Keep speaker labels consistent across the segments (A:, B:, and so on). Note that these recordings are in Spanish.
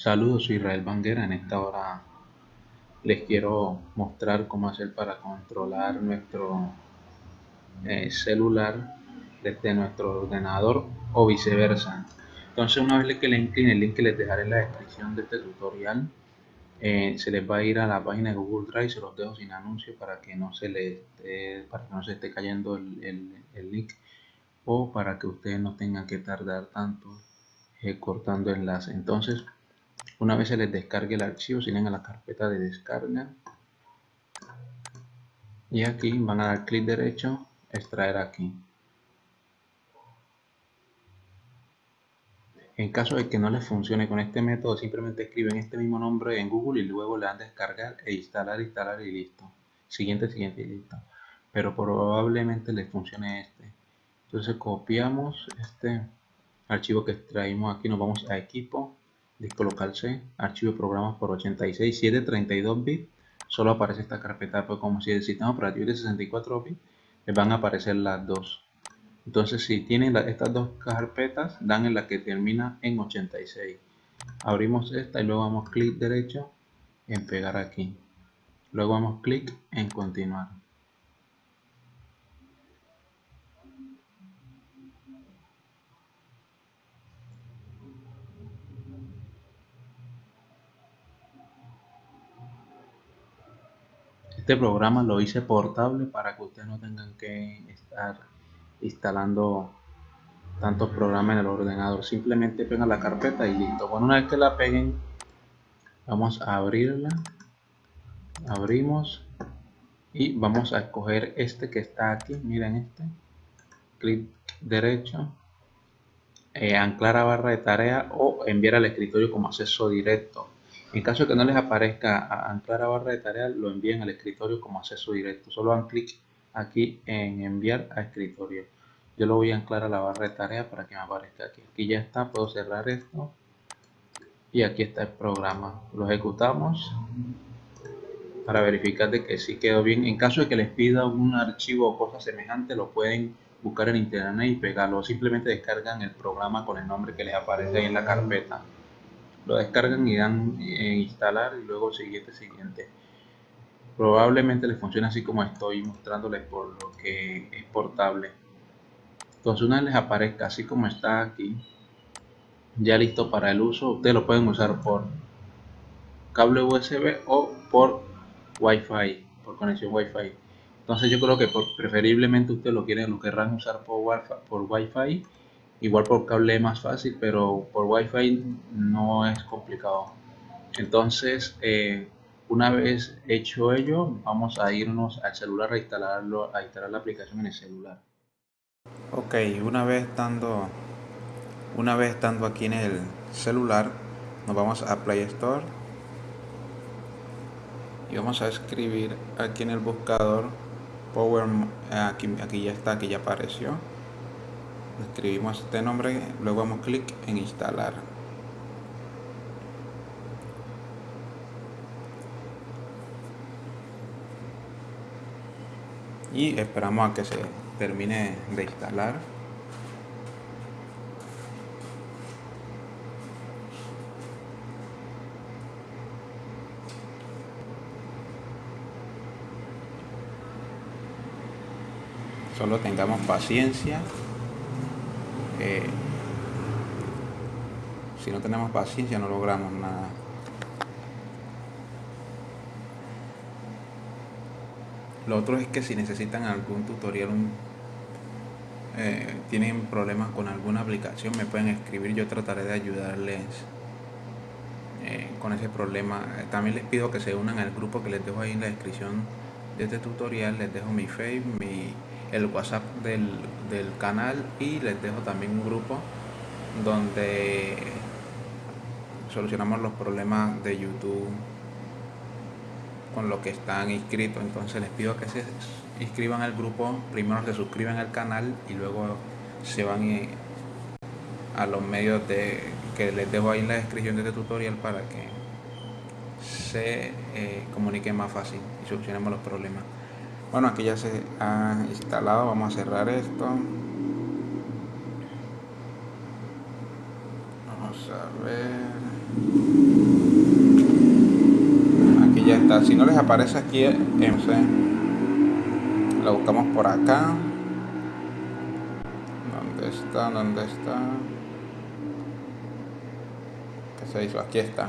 A: Saludos, soy Israel Banguera. En esta hora les quiero mostrar cómo hacer para controlar nuestro eh, celular desde nuestro ordenador o viceversa. Entonces una vez que le incline el link que les dejaré en la descripción de este tutorial, eh, se les va a ir a la página de Google Drive, se los dejo sin anuncio para que no se les esté, para que no se esté cayendo el, el link o para que ustedes no tengan que tardar tanto eh, cortando enlace entonces una vez se les descargue el archivo siguen a la carpeta de descarga. Y aquí van a dar clic derecho extraer aquí. En caso de que no les funcione con este método simplemente escriben este mismo nombre en Google y luego le dan descargar e instalar instalar y listo. Siguiente siguiente y listo. Pero probablemente les funcione este. Entonces copiamos este archivo que extraímos aquí nos vamos a equipo disco local C archivo programas por 86 si es de 32 bits. Solo aparece esta carpeta pues como si el sistema operativo de 64 bits les van a aparecer las dos. Entonces si tienen estas dos carpetas dan en la que termina en 86 abrimos esta y luego damos clic derecho en pegar aquí. Luego damos clic en continuar Este programa lo hice portable para que ustedes no tengan que estar instalando tantos programas en el ordenador. Simplemente pegan la carpeta y listo. Bueno, una vez que la peguen, vamos a abrirla. Abrimos y vamos a escoger este que está aquí. Miren este. Clic derecho. Eh, anclar a barra de tarea o enviar al escritorio como acceso directo. En caso de que no les aparezca anclar a barra de tarea, lo envíen al escritorio como acceso directo. Solo dan clic aquí en enviar a escritorio. Yo lo voy a anclar a la barra de tarea para que me aparezca aquí. Aquí ya está, puedo cerrar esto. Y aquí está el programa. Lo ejecutamos para verificar de que sí quedó bien. En caso de que les pida un archivo o cosa semejante, lo pueden buscar en internet y pegarlo. Simplemente descargan el programa con el nombre que les aparece ahí en la carpeta lo descargan y dan en instalar y luego siguiente siguiente. Probablemente les funcione así como estoy mostrándoles por lo que es portable. Entonces una vez les aparezca así como está aquí ya listo para el uso ustedes lo pueden usar por cable USB o por Wi-Fi por conexión Wi-Fi. Entonces yo creo que preferiblemente ustedes lo quieren lo querrán usar por Wi-Fi, por Wi-Fi igual por cable es más fácil pero por wifi no es complicado. Entonces eh, una vez hecho ello vamos a irnos al celular a instalarlo a instalar la aplicación en el celular.
B: Ok una vez estando una vez estando aquí en el celular nos vamos a Play Store y vamos a escribir aquí en el buscador Power aquí, aquí ya está aquí ya apareció escribimos este nombre luego damos clic en instalar. Y esperamos a que se termine de instalar. Solo tengamos paciencia si no tenemos paciencia no logramos nada. Lo otro es que si necesitan algún tutorial, eh, tienen problemas con alguna aplicación, me pueden escribir, yo trataré de ayudarles eh, con ese problema. También les pido que se unan al grupo que les dejo ahí en la descripción de este tutorial, les dejo mi Facebook, mi el WhatsApp del, canal y les dejo también un grupo donde solucionamos los problemas de YouTube con lo que están inscritos. Entonces les pido que se inscriban al grupo, primero se suscriban al canal y luego se van eh, a los medios de que les dejo ahí en la descripción de este tutorial para que se eh, comunique más fácil y solucionemos los problemas bueno aquí ya se ha instalado vamos a cerrar esto vamos a ver está. Si no les aparece aquí, lo buscamos por acá. ¿Dónde está? ¿Dónde está? ¿Qué se hizo? Aquí está.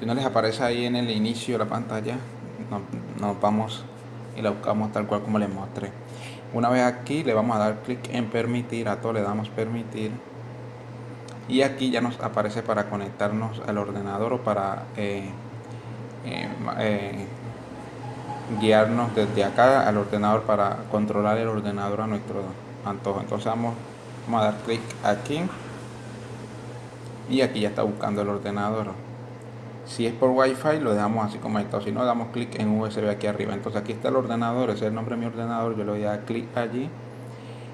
B: Si no les aparece ahí en el inicio de la pantalla, nos, vamos y la buscamos tal cual como les mostré. Una vez aquí le vamos a dar clic en permitir, a todo le damos permitir. Y aquí ya nos aparece para conectarnos al ordenador o para eh, eh, eh, guiarnos desde acá al ordenador para controlar el ordenador a nuestro antojo. Entonces vamos, vamos a dar clic aquí. Y aquí ya está buscando el ordenador si es por wifi lo dejamos así como esto si no damos clic en USB aquí arriba. Entonces aquí está el ordenador ese es el nombre de mi ordenador. Yo le voy a dar clic allí.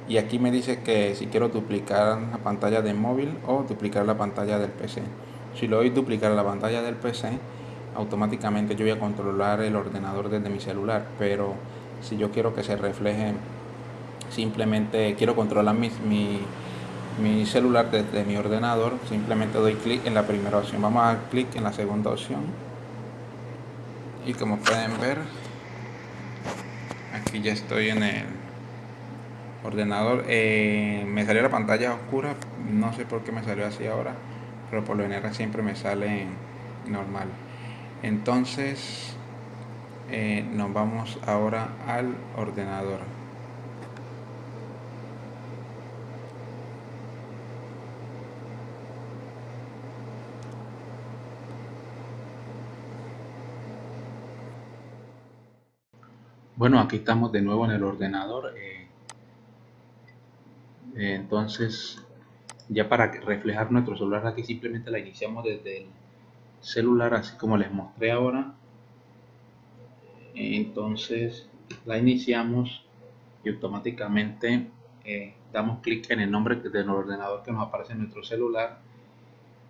B: Y aquí me dice que si quiero duplicar la pantalla de móvil o duplicar la pantalla del PC si lo doy duplicar la pantalla del PC automáticamente yo voy a controlar el ordenador desde mi celular. Pero si yo quiero que se refleje simplemente quiero controlar mi, mi, celular desde mi ordenador simplemente doy clic en la primera opción. Vamos a dar clic en la segunda opción. Y como pueden ver aquí ya estoy en el ordenador. Eh, me salió la pantalla oscura no sé por qué me salió así ahora pero por lo general siempre me sale normal. Entonces eh, nos vamos ahora al ordenador
A: Bueno, aquí estamos de nuevo en el ordenador. Eh, eh, entonces ya para reflejar nuestro celular aquí simplemente la iniciamos desde el celular así como les mostré ahora entonces la iniciamos y automáticamente eh, damos clic en el nombre del ordenador que nos aparece en nuestro celular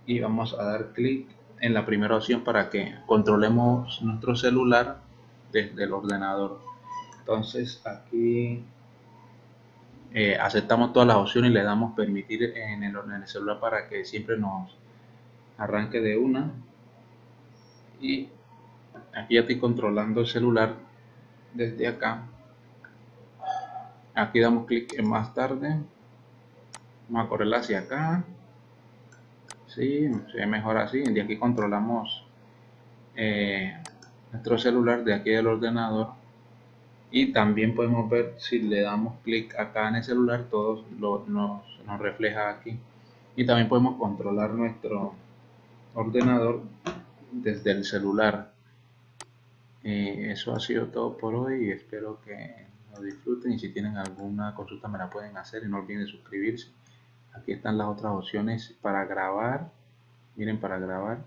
A: y vamos a dar clic en la primera opción para que controlemos nuestro celular desde el ordenador entonces aquí eh, aceptamos todas las opciones y le damos permitir en el, en el celular para que siempre nos arranque de una. Y aquí ya estoy controlando el celular desde acá. Aquí damos clic en más tarde. Vamos a correr hacia acá. Sí, se ve mejor así. De aquí controlamos eh, nuestro celular de aquí del ordenador y también podemos ver si le damos clic acá en el celular todo lo, nos, nos refleja aquí. Y también podemos controlar nuestro ordenador desde el celular. Eso ha sido todo por hoy y espero que lo disfruten. Y si tienen alguna consulta me la pueden hacer y no olviden suscribirse. Aquí están las otras opciones para grabar. Miren para grabar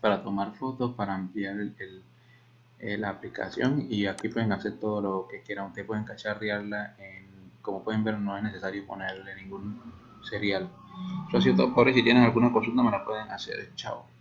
A: para tomar fotos para ampliar el eh, la aplicación y aquí pueden hacer todo lo que quieran. Ustedes pueden cacharrearla en, como pueden ver no es necesario ponerle ningún serial. Eso ha todo por hoy si tienen alguna consulta me la pueden hacer. Chao